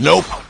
Nope.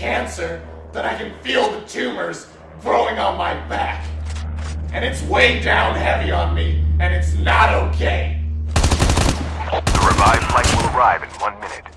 Cancer that I can feel the tumors growing on my back. And it's way down heavy on me, and it's not okay. The revived flight will arrive in one minute.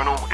Terminal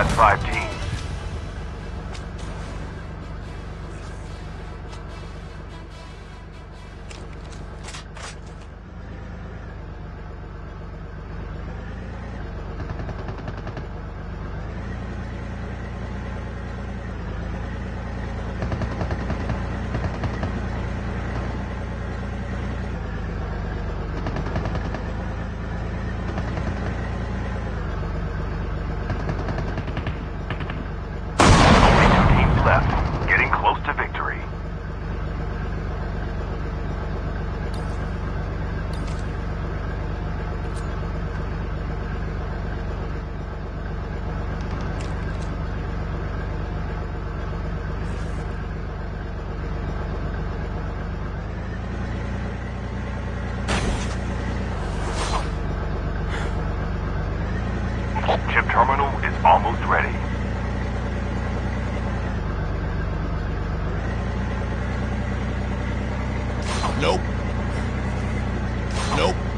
Down to the Nope.